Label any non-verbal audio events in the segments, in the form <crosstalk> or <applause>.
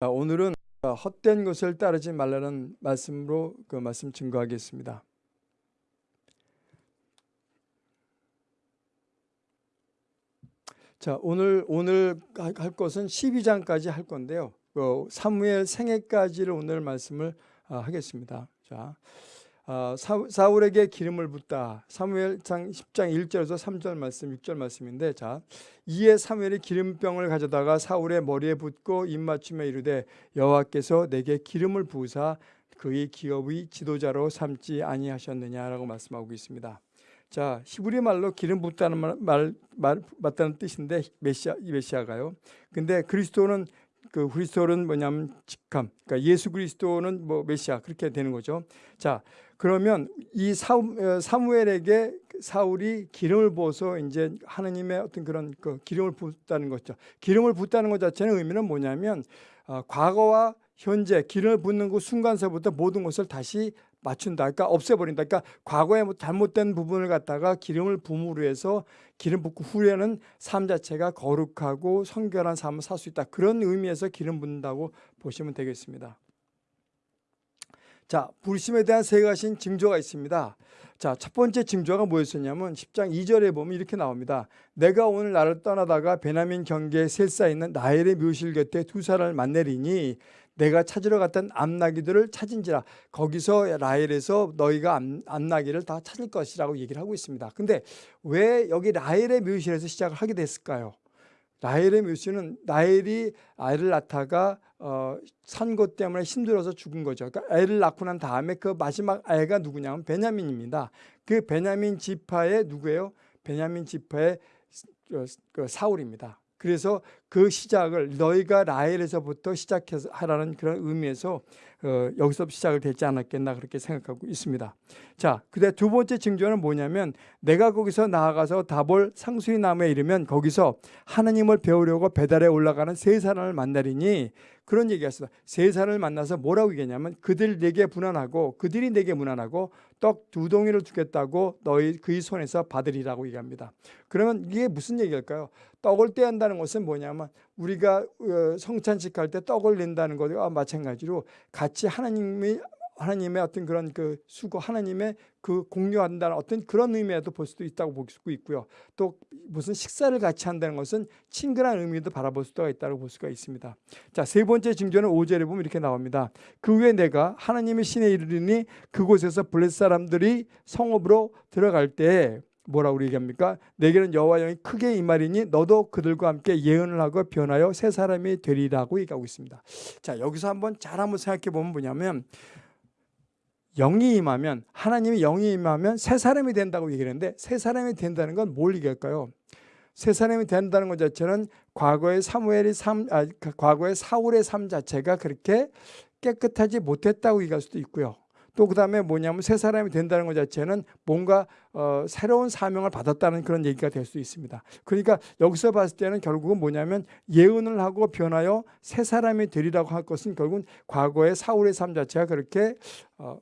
자, 오늘은 헛된 것을 따르지 말라는 말씀으로 그 말씀 증거하겠습니다. 자, 오늘 오늘 할 것은 12장까지 할 건데요. 그 사무엘 생애까지를 오늘 말씀을 아, 하겠습니다. 자, 아, 사울에게 기름을 붓다. 사무엘상 10장 1절에서 3절 말씀, 6절 말씀인데 자, 이에 사무엘이 기름병을 가져다가 사울의 머리에 붓고 입맞춤에 이르되 여호와께서 내게 기름을 부으사 그의 기업의 지도자로 삼지 아니하셨느냐라고 말씀하고 있습니다. 자, 히브리 말로 기름 붓다는 말, 말, 말 맞다는 뜻인데 메시아 이 메시아가요. 근데 그리스도는 그 그리스도는 뭐냐면 직함. 그러니까 예수 그리스도는 뭐 메시아 그렇게 되는 거죠. 자, 그러면 이 어, 사무엘에게 사울이 기름을 부어서 이제 하느님의 어떤 그런 그 기름을 붓다는 거죠. 기름을 붓다는 것 자체는 의미는 뭐냐면 어, 과거와 현재 기름을 붓는 그 순간서부터 모든 것을 다시 맞춘다. 그러니까 없애버린다. 그러니까 과거에 뭐 잘못된 부분을 갖다가 기름을 부음으로 해서 기름 붓고 후에는 삶 자체가 거룩하고 성결한 삶을 살 수 있다. 그런 의미에서 기름 붓는다고 보시면 되겠습니다. 자, 불심에 대한 세 가지 징조가 있습니다. 자, 첫 번째 징조가 뭐였었냐면 10장 2절에 보면 이렇게 나옵니다. 내가 오늘 나를 떠나다가 베나민 경계에 셀사 있는 나엘의 묘실 곁에 두 사람을 만내리니 내가 찾으러 갔던 암나기들을 찾은지라 거기서 라헬에서 너희가 암, 암나기를 다 찾을 것이라고 얘기를 하고 있습니다. 근데 왜 여기 라헬의 묘실에서 시작을 하게 됐을까요? 라헬의 묘실은 라헬이 아이를 낳다가 어, 산 것 때문에 힘들어서 죽은 거죠. 그러니까 애를 낳고 난 다음에 그 마지막 아이가 누구냐면 베냐민입니다. 그 베냐민 지파의 누구예요? 베냐민 지파의 그 사울입니다. 그래서 그 시작을 너희가 라헬에서부터 시작해서 하라는 그런 의미에서 어, 여기서 시작을 되지 않았겠나 그렇게 생각하고 있습니다. 자, 그다음 두 번째 징조는 뭐냐면 내가 거기서 나아가서 다볼 상수리 나무에 이르면 거기서 하나님을 배우려고 배달에 올라가는 세 사람을 만나리니 그런 얘기가 있습니다. 세 사람을 만나서 뭐라고 얘기했냐면 그들 내게 무난하고 그들이 내게 무난하고 떡두 동이를 주겠다고 너희 그의 손에서 받으리라고 얘기합니다. 그러면 이게 무슨 얘기일까요? 떡을 떼한다는 것은 뭐냐면 우리가 어, 성찬식 할 때 떡을 낸다는 것과 마찬가지로 같이 하나님이 하나님의 어떤 그런 그 수고 하나님의 그 공유한다는 어떤 그런 의미에도 볼 수도 있다고 볼 수 있고요. 또 무슨 식사를 같이 한다는 것은 친근한 의미도 바라볼 수가 있다고 볼 수가 있습니다. 자, 세 번째 징조는 5절에 보면 이렇게 나옵니다. 그 후에 내가 하나님의 신에 이르르니 그곳에서 블레 사람들이 성읍으로 들어갈 때 뭐라고 얘기합니까? 내게는 여호와 영이 크게 임하리니 너도 그들과 함께 예언을 하고 변하여 새 사람이 되리라고 얘기하고 있습니다. 자, 여기서 한번 잘 한번 생각해 보면 뭐냐면 영이 임하면 하나님이 영이 임하면 새 사람이 된다고 얘기를 하는데 새 사람이 된다는 건 뭘 얘기할까요? 새 사람이 된다는 것 자체는 과거의 사무엘이 삶, 아, 과거의 사울의 삶 자체가 그렇게 깨끗하지 못했다고 얘기할 수도 있고요. 또 그 다음에 뭐냐면 새 사람이 된다는 것 자체는 뭔가 어, 새로운 사명을 받았다는 그런 얘기가 될 수 있습니다. 그러니까 여기서 봤을 때는 결국은 뭐냐면 예언을 하고 변하여 새 사람이 되리라고 할 것은 결국은 과거의 사울의 삶 자체가 그렇게 어,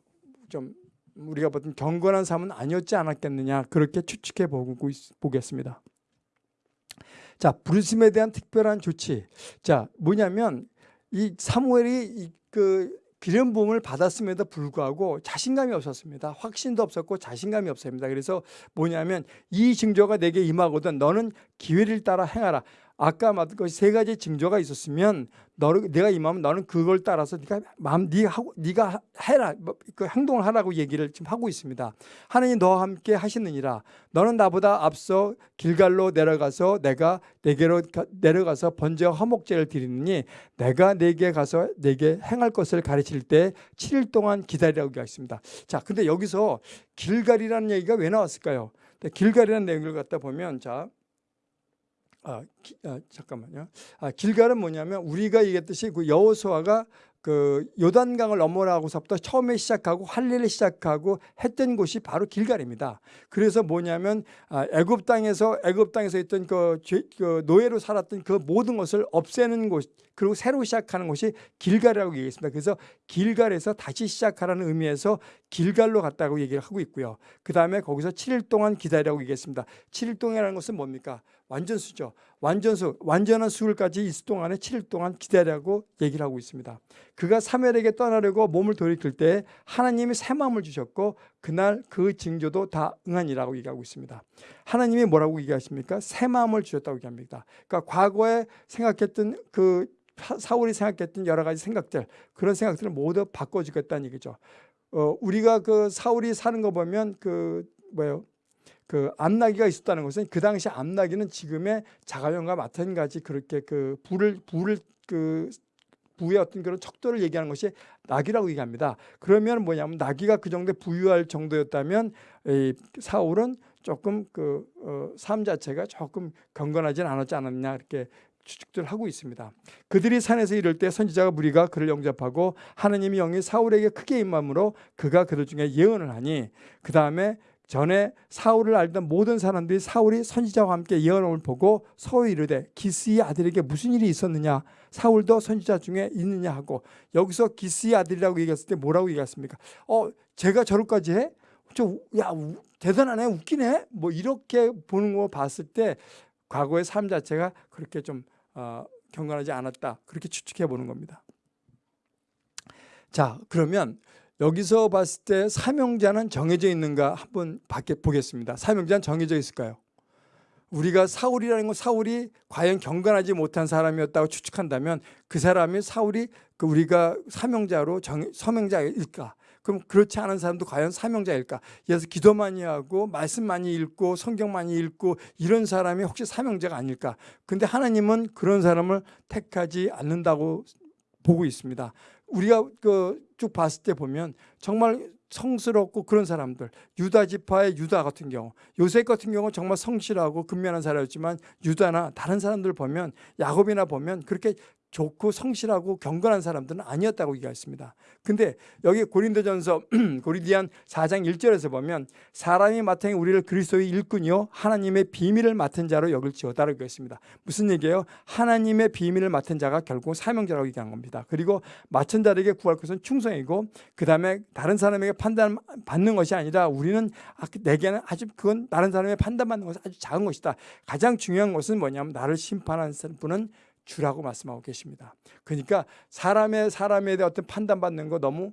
좀 우리가 보던 경건한 삶은 아니었지 않았겠느냐 그렇게 추측해 보고 보겠습니다. 자 부르심에 대한 특별한 조치. 자 뭐냐면 이 사무엘이 그 기름 부음을 받았음에도 불구하고 자신감이 없었습니다. 확신도 없었고 자신감이 없습니다. 그래서 뭐냐면 이 징조가 내게 임하거든 너는 기회를 따라 행하라. 아까 말한 것세 가지 징조가 있었으면 너를 내가 임하면 너는 그걸 따라서 네가 마음 네 하고 네가 해라 뭐, 그 행동을 하라고 얘기를 지금 하고 있습니다. 하나님 너와 함께 하시느니라. 너는 나보다 앞서 길갈로 내려가서 내가 내게로 내려가서 번제와 화목제를 드리느니 내가 내게 가서 내게 행할 것을 가르칠 때 7일 동안 기다리라고 하겠습니다. 자, 근데 여기서 길갈이라는 얘기가 왜 나왔을까요? 길갈이라는 내용을 갖다 보면 자 아, 기, 아 잠깐만요. 아, 길갈은 뭐냐면 우리가 얘기했듯이 그 여호수아가 그 요단강을 넘어라고서부터 처음에 시작하고 할례를 시작하고 했던 곳이 바로 길갈입니다. 그래서 뭐냐면 아, 애굽 땅에서 애굽 땅에서 있던 그, 그 노예로 살았던 그 모든 것을 없애는 곳 그리고 새로 시작하는 곳이 길갈이라고 얘기했습니다. 그래서 길갈에서 다시 시작하라는 의미에서 길갈로 갔다고 얘기를 하고 있고요. 그 다음에 거기서 7일 동안 기다리라고 얘기했습니다. 7일 동안이라는 것은 뭡니까? 완전수죠. 완전수, 완전한 수일까지 있을 동안에 7일 동안 기다리라고 얘기를 하고 있습니다. 그가 사멜에게 떠나려고 몸을 돌이킬 때 하나님이 새 마음을 주셨고 그날 그 징조도 다 응하니라고 얘기하고 있습니다. 하나님이 뭐라고 얘기하십니까? 새 마음을 주셨다고 얘기합니다. 그러니까 과거에 생각했던 그 사울이 생각했던 여러 가지 생각들 그런 생각들을 모두 바꿔주겠다는 얘기죠. 어, 우리가 그 사울이 사는 거 보면 그 뭐예요? 그 암나기가 있었다는 것은 그 당시 암나기는 지금의 자가용과 마찬가지 그렇게 그 불을 불을 그 부의 어떤 그런 척도를 얘기하는 것이 나기라고 얘기합니다. 그러면 뭐냐면 나기가 그 정도에 부유할 정도였다면 이 사울은 조금 그 어, 삶 자체가 조금 경건하진 않았지 않았냐 이렇게 추측들 하고 있습니다. 그들이 산에서 이를 때 선지자가 무리가 그를 영접하고 하나님이 영이 사울에게 크게 임함으로 그가 그들 중에 예언을 하니 그 다음에 전에 사울을 알던 모든 사람들이 사울이 선지자와 함께 예언을 보고 서로 이르되 기스의 아들에게 무슨 일이 있었느냐 사울도 선지자 중에 있느냐 하고 여기서 기스의 아들이라고 얘기했을 때 뭐라고 얘기했습니까? 어 제가 저럴까지 해? 저야 대단하네 웃기네 뭐 이렇게 보는 거 봤을 때 과거의 삶 자체가 그렇게 좀 어, 경건하지 않았다 그렇게 추측해 보는 겁니다. 자 그러면 여기서 봤을 때 사명자는 정해져 있는가 한번 보겠습니다. 사명자는 정해져 있을까요? 우리가 사울이라는 건 사울이 과연 경건하지 못한 사람이었다고 추측한다면 그 사람이 사울이 그 우리가 사명자로 정, 서명자일까? 그럼 그렇지 않은 사람도 과연 사명자일까? 그래서 기도 많이 하고 말씀 많이 읽고 성경 많이 읽고 이런 사람이 혹시 사명자가 아닐까? 근데 하나님은 그런 사람을 택하지 않는다고 보고 있습니다. 우리가 그 쭉 봤을 때 보면 정말 성스럽고 그런 사람들. 유다 지파의 유다 같은 경우. 요셉 같은 경우 정말 성실하고 근면한 사람이었지만 유다나 다른 사람들 보면 야곱이나 보면 그렇게 좋고 성실하고 경건한 사람들은 아니었다고 얘기했습니다. 근데 여기 고린도전서 <clears throat> 고린디안 4장 1절에서 보면 사람이 마땅히 우리를 그리스도의 일꾼이요 하나님의 비밀을 맡은 자로 여길지어다라고 했습니다. 무슨 얘기예요? 하나님의 비밀을 맡은 자가 결국 사명자라고 얘기한 겁니다. 그리고 맡은 자에게 구할 것은 충성이고 그 다음에 다른 사람에게 판단 받는 것이 아니라 우리는 아, 내게는 아주 그건 다른 사람의 판단 받는 것은 아주 작은 것이다. 가장 중요한 것은 뭐냐면 나를 심판하는 분은 주라고 말씀하고 계십니다. 그러니까 사람의 사람에 대해 어떤 판단받는 거 너무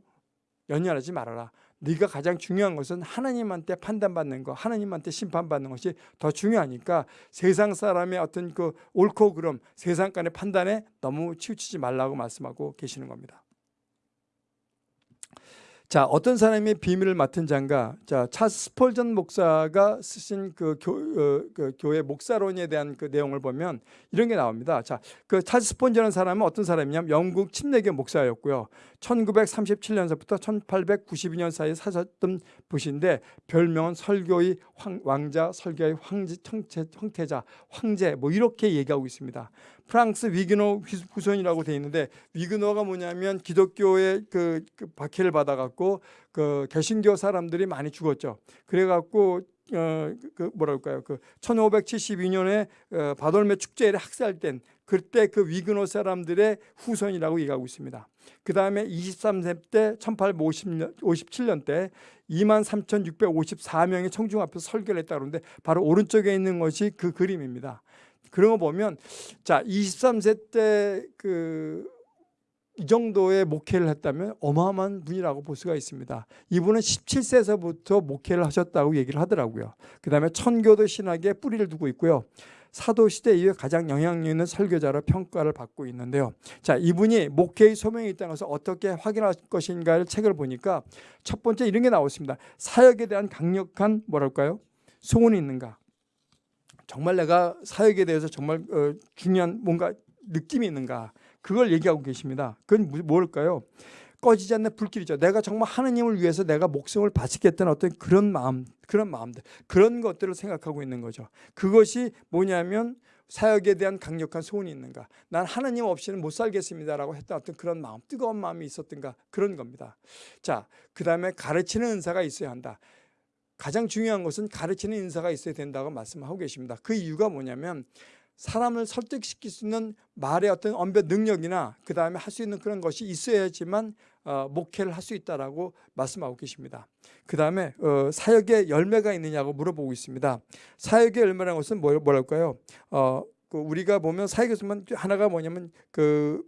연연하지 말아라. 네가 가장 중요한 것은 하나님한테 판단받는 거, 하나님한테 심판받는 것이 더 중요하니까 세상 사람의 어떤 그 옳고 그름, 세상 간의 판단에 너무 치우치지 말라고 말씀하고 계시는 겁니다. 자, 어떤 사람이 비밀을 맡은 자인가? 자, 차스 스폴전 목사가 쓰신 그, 교, 어, 그 교회 목사론에 대한 그 내용을 보면 이런 게 나옵니다. 자, 그 차스 스폴전이라는 사람은 어떤 사람이냐면 영국 침례교 목사였고요. 1937년서부터 1892년 사이에 사셨던 분인데 별명은 설교의 황, 왕자, 설교의 황제, 청체, 황태자, 황제 뭐 이렇게 얘기하고 있습니다. 프랑스 위그노 후손이라고 되어 있는데 위그노가 뭐냐면 기독교의 그, 그 박해를 받아갖고 그 개신교 사람들이 많이 죽었죠. 그래갖고 어, 그 뭐랄까요? 그 1572년에 어, 바돌메 축제를 학살된 그때 그 위그노 사람들의 후손이라고 얘기하고 있습니다. 그 다음에 23세 때 1857년 때 23,654명의 청중 앞에서 설교를 했다 그러는데 바로 오른쪽에 있는 것이 그 그림입니다. 그런 거 보면 자 23세 때 그 이 정도의 목회를 했다면 어마어마한 분이라고 볼 수가 있습니다. 이분은 17세에서부터 목회를 하셨다고 얘기를 하더라고요. 그 다음에 천교도 신학에 뿌리를 두고 있고요. 사도시대 이후에 가장 영향력 있는 설교자로 평가를 받고 있는데요. 자, 이분이 목회의 소명이 있다는 것을 어떻게 확인할 것인가를 책을 보니까 첫 번째 이런 게 나왔습니다. 사역에 대한 강력한 뭐랄까요? 소원이 있는가? 정말 내가 사역에 대해서 정말 어, 중요한 뭔가 느낌이 있는가 그걸 얘기하고 계십니다. 그건 뭘까요? 꺼지지 않는 불길이죠. 내가 정말 하느님을 위해서 내가 목숨을 바치겠다는 어떤 그런 마음, 그런 마음들, 그런 것들을 생각하고 있는 거죠. 그것이 뭐냐면 사역에 대한 강력한 소원이 있는가. 난 하나님 없이는 못 살겠습니다라고 했던 어떤 그런 마음, 뜨거운 마음이 있었던가 그런 겁니다. 자, 그 다음에 가르치는 은사가 있어야 한다. 가장 중요한 것은 가르치는 인사가 있어야 된다고 말씀하고 계십니다. 그 이유가 뭐냐면 사람을 설득시킬 수 있는 말의 어떤 언변 능력이나 그 다음에 할 수 있는 그런 것이 있어야지만 어, 목회를 할 수 있다라고 말씀하고 계십니다. 그 다음에 어, 사역의 열매가 있느냐고 물어보고 있습니다. 사역의 열매라는 것은 뭐, 뭐랄까요? 어, 그 우리가 보면 사역에서만 하나가 뭐냐면 그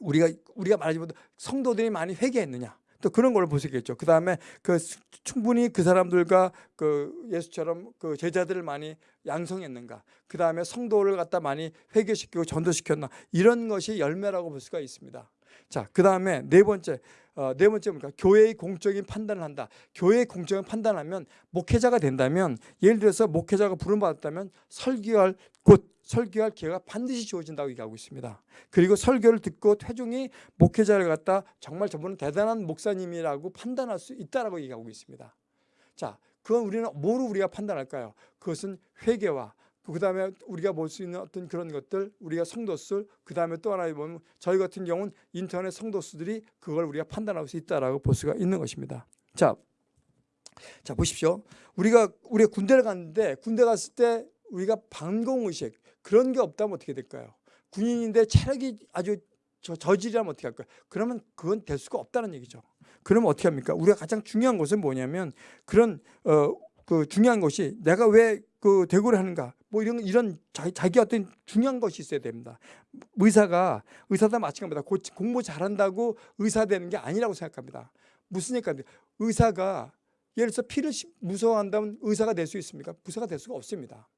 우리가 우리가 말하지만 성도들이 많이 회개했느냐 또 그런 걸 보시겠죠. 그 다음에 그 수- 충분히 그 사람들과 그 예수처럼 그 제자들을 많이 양성했는가. 그 다음에 성도를 갖다 많이 회개시키고 전도시켰나. 이런 것이 열매라고 볼 수가 있습니다. 자, 그 다음에 네 번째, 어, 네 번째 뭡니까? 교회의 공적인 판단을 한다. 교회의 공적인 판단하면 목회자가 된다면 예를 들어서 목회자가 부름받았다면 설교할 곳, 설교할 기회가 반드시 주어진다고 얘기하고 있습니다. 그리고 설교를 듣고 태중이 목회자를 갖다 정말 저분은 대단한 목사님이라고 판단할 수 있다라고 얘기하고 있습니다. 자, 그건 우리는 뭐로 우리가 판단할까요? 그것은 회개와 그 다음에 우리가 볼 수 있는 어떤 그런 것들 우리가 성도수 그 다음에 또 하나 보면 저희 같은 경우는 인터넷 성도수들이 그걸 우리가 판단할 수 있다라고 볼 수가 있는 것입니다. 자, 자 보십시오. 우리가 우리가 군대를 갔는데 군대 갔을 때 우리가 방공 의식 그런 게 없다면 어떻게 될까요? 군인인데 체력이 아주 저, 저질이라면 어떻게 할까요? 그러면 그건 될 수가 없다는 얘기죠. 그러면 어떻게 합니까? 우리가 가장 중요한 것은 뭐냐면 그런 어 그 중요한 것이 내가 왜 그 대구를 하는가 뭐 이런 이런 자기, 자기 어떤 중요한 것이 있어야 됩니다. 의사가 의사다 마찬가지입니다. 고- 공부 잘한다고 의사 되는 게 아니라고 생각합니다. 무슨 얘기인데 의사가 예를 들어서 피를 시- 무서워한다면 의사가 될 수 있습니까? 의사가 될 수가 없습니다.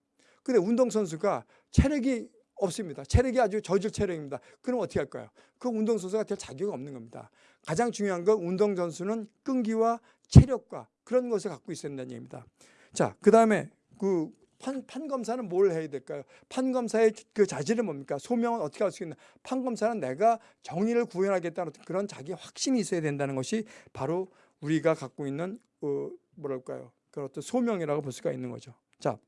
근데 운동선수가 체력이 없습니다. 체력이 아주 저질 체력입니다. 그럼 어떻게 할까요? 그 운동선수가 될 자격이 없는 겁니다. 가장 중요한 건 운동선수는 끈기와 체력과 그런 것을 갖고 있어야 된다는 얘기입니다. 자, 그 다음에 그 판, 판검사는 뭘 해야 될까요? 판검사의 그 자질은 뭡니까? 소명은 어떻게 할 수 있나? 판검사는 내가 정의를 구현하겠다는 그런 자기 확신이 있어야 된다는 것이 바로 우리가 갖고 있는 어, 뭐랄까요? 그런 어떤 소명이라고 볼 수가 있는 거죠. 자,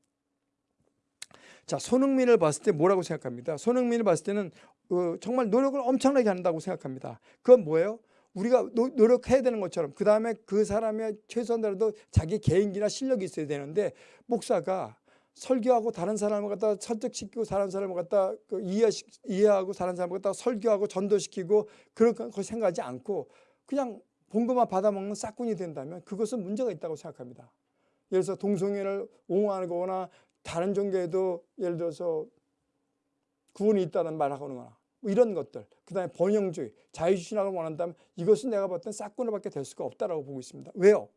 자 손흥민을 봤을 때 뭐라고 생각합니다. 손흥민을 봤을 때는 어, 정말 노력을 엄청나게 한다고 생각합니다. 그건 뭐예요? 우리가 노, 노력해야 되는 것처럼 그 다음에 그 사람의 최소한도라도 자기 개인기나 실력이 있어야 되는데 목사가 설교하고 다른 사람을 갖다 설득시키고 다른 사람을 갖다 그 이해 이해하고 다른 사람을 갖다 설교하고 전도시키고 그런 거 생각하지 않고 그냥 본것만 받아먹는 싹군이 된다면 그것은 문제가 있다고 생각합니다. 예를 들어서 동성애를 옹호하거나 다른 종교에도 예를 들어서 구원이 있다는 말을 하거나 뭐 이런 것들 그 다음에 번영주의 자유주의를 원한다면 이것은 내가 봤을 때 싹군을밖에 될 수가 없다라고 보고 있습니다. 왜요?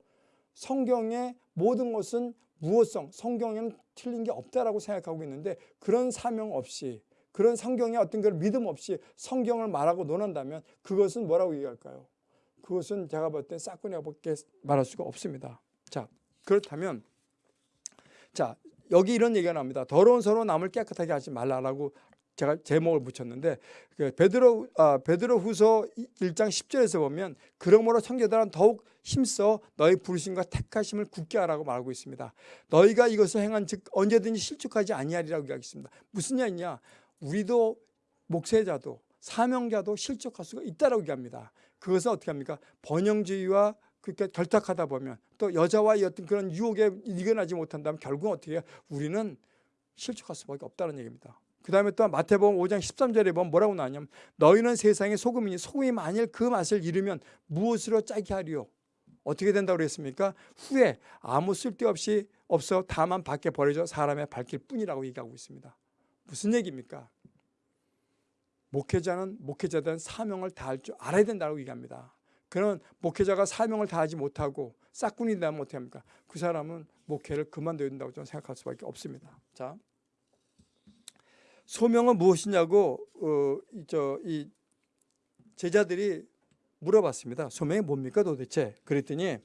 성경의 모든 것은 무엇성 성경에는 틀린 게 없다라고 생각하고 있는데 그런 사명 없이 그런 성경의 어떤 걸 믿음 없이 성경을 말하고 논한다면 그것은 뭐라고 얘기할까요? 그것은 제가 볼때 싹군이라고밖에 말할 수가 없습니다. 자 그렇다면 자 여기 이런 얘기가 나옵니다. 더러운 서로 남을 깨끗하게 하지 말라라고 제가 제목을 붙였는데 그 베드로 아, 베드로 후서 1장 10절에서 보면 그러므로 청교들은 더욱 힘써 너희 부르심과 택하심을 굳게 하라고 말하고 있습니다. 너희가 이것을 행한 즉 언제든지 실족하지 아니하리라고 얘기하겠습니다. 무슨 얘기냐? 우리도 목회자도 사명자도 실족할 수가 있다라고 얘기합니다. 그것은 어떻게 합니까? 번영주의와 그렇게 결탁하다 보면 또 여자와의 어떤 그런 유혹에 이겨나지 못한다면 결국은 어떻게 해요? 우리는 실족할 수밖에 없다는 얘기입니다. 그 다음에 또 마태복음 5장 13절에 보면 뭐라고 나왔냐면 너희는 세상의 소금이니 소금이 만일 그 맛을 잃으면 무엇으로 짜게 하리요? 어떻게 된다고 그랬습니까? 후에 아무 쓸데없이 없어 다만 밖에 버려져 사람의 발길 뿐이라고 얘기하고 있습니다. 무슨 얘기입니까? 목회자는 목회자된 사명을 다할 줄 알아야 된다고 얘기합니다. 그런 목회자가 사명을 다하지 못하고 싹군이 되면 어떻게 합니까? 그 사람은 목회를 그만둬야 된다고 저는 생각할 수밖에 없습니다. 자, 소명은 무엇이냐고 어, 저, 이 제자들이 물어봤습니다. 소명이 뭡니까 도대체? 그랬더니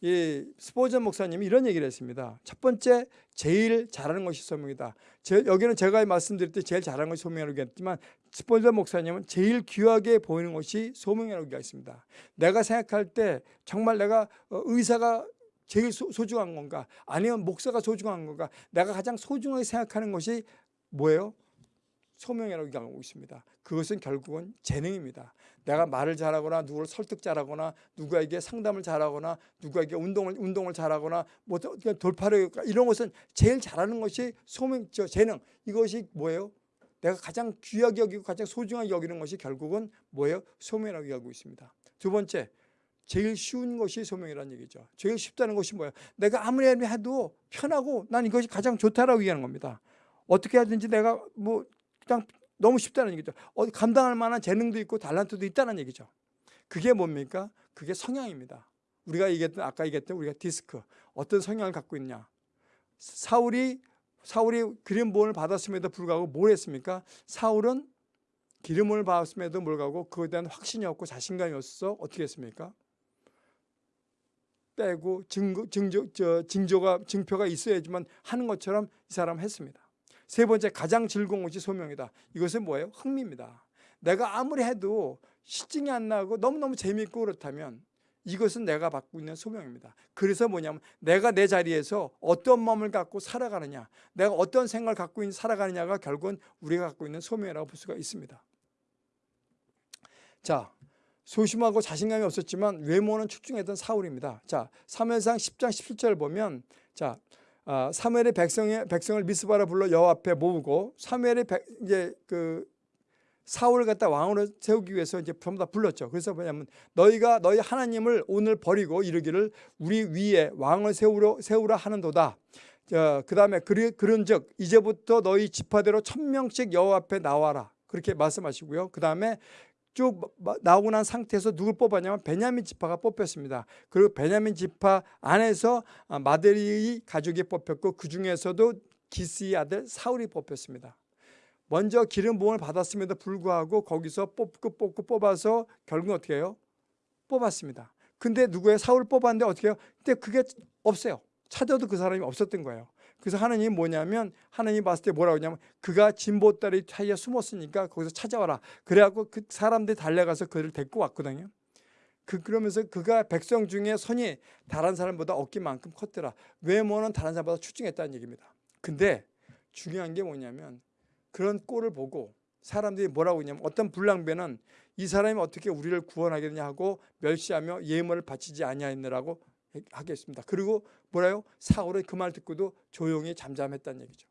이 스포전 목사님이 이런 얘기를 했습니다. 첫 번째 제일 잘하는 것이 소명이다. 제, 여기는 제가 말씀드릴 때 제일 잘하는 것이 소명이라고 했지만 스포전 목사님은 제일 귀하게 보이는 것이 소명이라고 얘기했습니다. 내가 생각할 때 정말 내가 어, 의사가 제일 소, 소중한 건가 아니면 목사가 소중한 건가 내가 가장 소중하게 생각하는 것이 뭐예요? 소명이라고 얘기하고 있습니다. 그것은 결국은 재능입니다. 내가 말을 잘하거나 누구를 설득 잘하거나 누구에게 상담을 잘하거나 누구에게 운동을 운동을 잘하거나 뭐 또- 그냥 돌파를 이런 것은 제일 잘하는 것이 소명 저 재능 이것이 뭐예요? 내가 가장 귀하게 여기고 가장 소중하게 여기는 것이 결국은 뭐예요? 소명이라고 여기고 있습니다. 두 번째 제일 쉬운 것이 소명이라는 얘기죠. 제일 쉽다는 것이 뭐예요? 내가 아무리 해도 편하고 난 이것이 가장 좋다라고 얘기하는 겁니다. 어떻게 하든지 내가 뭐 그냥 너무 쉽다는 얘기죠. 어디 감당할 만한 재능도 있고 달란트도 있다는 얘기죠. 그게 뭡니까? 그게 성향입니다. 우리가 얘기했던 아까 얘기했던 우리가 디스크 어떤 성향을 갖고 있냐? 사울이 사울이 기름부음을 받았음에도 불구하고 뭘 했습니까? 사울은 기름을 받았음에도 불구하고 그에 대한 확신이 없고 자신감이 없어서 어떻게 했습니까? 빼고 증거, 증조, 저, 징조가 증표가 있어야지만 하는 것처럼 이 사람 했습니다. 세 번째 가장 즐거운 것이 소명이다. 이것은 뭐예요? 흥미입니다. 내가 아무리 해도 실증이 안 나고 너무너무 재미있고 그렇다면 이것은 내가 받고 있는 소명입니다. 그래서 뭐냐면 내가 내 자리에서 어떤 마음을 갖고 살아가느냐 내가 어떤 생각을 갖고 있는 살아가느냐가 결국은 우리가 갖고 있는 소명이라고 볼 수가 있습니다. 자 소심하고 자신감이 없었지만 외모는 출중했던 사울입니다. 자 사무엘상 10장 17절 보면 자 아, 사무엘의 백성의 백성을 미스바라 불러 여호와 앞에 모으고 사무엘의 백, 이제 그 사울을 갖다 왕으로 세우기 위해서 이제 전부 다 불렀죠. 그래서 뭐냐면 너희가 너희 하나님을 오늘 버리고 이르기를 우리 위에 왕을 세우려 세우라 하는도다. 그 다음에 그런즉 이제부터 너희 지파대로 천 명씩 여호와 앞에 나와라. 그렇게 말씀하시고요. 그 다음에 쭉 나오고 난 상태에서 누굴 뽑았냐면 베냐민 지파가 뽑혔습니다. 그리고 베냐민 지파 안에서 마데리의 가족이 뽑혔고 그 중에서도 기스의 아들 사울이 뽑혔습니다. 먼저 기름 부음을 받았음에도 불구하고 거기서 뽑고 뽑고 뽑아서 결국 어떻게 해요? 뽑았습니다. 근데 누구의 사울 뽑았는데 어떻게 해요? 근데 그게 없어요. 찾아도 그 사람이 없었던 거예요. 그래서 하나님이 뭐냐면 하나님 봤을 때 뭐라고 하냐면 그가 진보다리 사이에 숨었으니까 거기서 찾아와라. 그래갖고 그 사람들이 달려가서 그를 데리고 왔거든요. 그 그러면서 그가 백성 중에 선이 다른 사람보다 어깨만큼 컸더라. 외모는 다른 사람보다 출중했다는 얘기입니다. 근데 중요한 게 뭐냐면 그런 꼴을 보고 사람들이 뭐라고 했냐면 어떤 불량배는 이 사람이 어떻게 우리를 구원하겠냐 하고 멸시하며 예물을 바치지 아니하였느라고 하겠습니다. 그리고 뭐라요? 사울은 그 말 듣고도 조용히 잠잠했다는 얘기죠.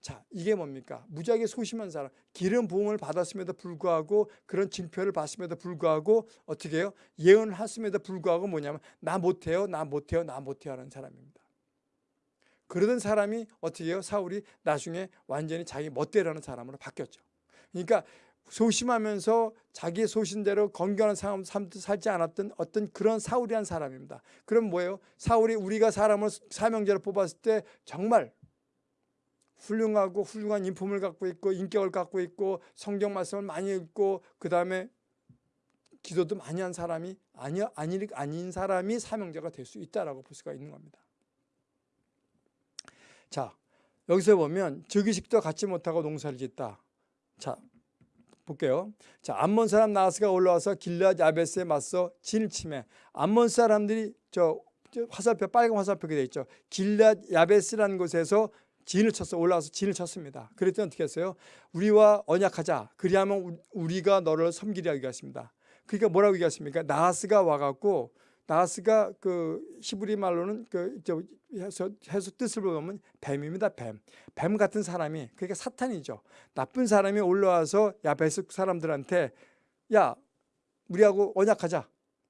자, 이게 뭡니까? 무지하게 소심한 사람, 기름 부음을 받았음에도 불구하고 그런 징표를 받음에도 불구하고 어떻게 해요? 예언을 했음에도 불구하고 뭐냐면 나 못해요, 나 못해요, 나 못해요 하는 사람입니다. 그러던 사람이 어떻게 해요? 사울이 나중에 완전히 자기 멋대로 하는 사람으로 바뀌었죠. 그러니까 소심하면서 자기 소신대로 건강한 삶 살지 않았던 어떤 그런 사울이란 사람입니다. 그럼 뭐예요? 사울이 우리가 사람을 사명제로 뽑았을 때 정말 훌륭하고 훌륭한 인품을 갖고 있고 인격을 갖고 있고 성경 말씀을 많이 읽고 그 다음에 기도도 많이 한 사람이 아니 아니 아닌 사람이 사명자가 될 수 있다라고 볼 수가 있는 겁니다. 자 여기서 보면 즉위식도 갖지 못하고 농사를 짓다. 자 볼게요. 자, 암몬 사람 나하스가 올라와서 길앗 야베스에 맞서 진을 치매. 암몬 사람들이 저, 저 화살표 빨간 화살표가 돼 있죠. 길앗 야베스라는 곳에서 진을 쳤어 올라와서 진을 쳤습니다. 그랬더니 어떻게 했어요? 우리와 언약하자. 그리하면 우리가 너를 섬기려 하겠습니다. 그러니까 뭐라고 얘기했습니까? 나하스가 와갖고 나하스가 그 히브리 말로는 그저 해서, 해서 뜻을 보면 뱀입니다. 뱀. 뱀 같은 사람이 그러니까 사탄이죠. 나쁜 사람이 올라와서 야베스 사람들한테 야 우리하고 언약하자.